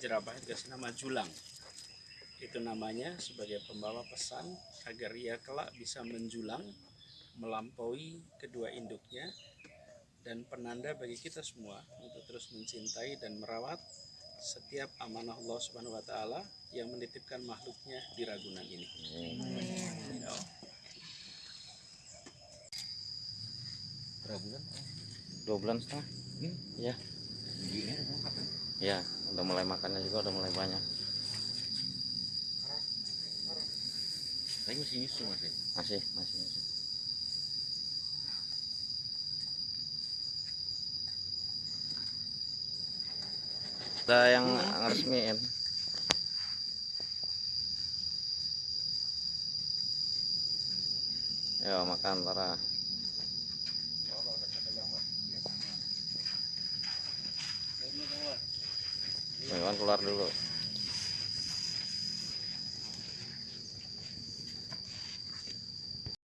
jerapah dikasih nama julang itu namanya sebagai pembawa pesan agar ia kelak bisa menjulang melampaui kedua induknya dan penanda bagi kita semua untuk terus mencintai dan merawat setiap amanah Allah Subhanahu wa taala yang menitipkan makhluknya di Ragunan ini. Ya. berapa bulan dua bulan setengah Hmm? ya ya udah mulai makannya juga udah mulai banyak. Tapi masih nyusu masih masih masih masih ada yang ngeresmiin. Ya makan para Iwan keluar dulu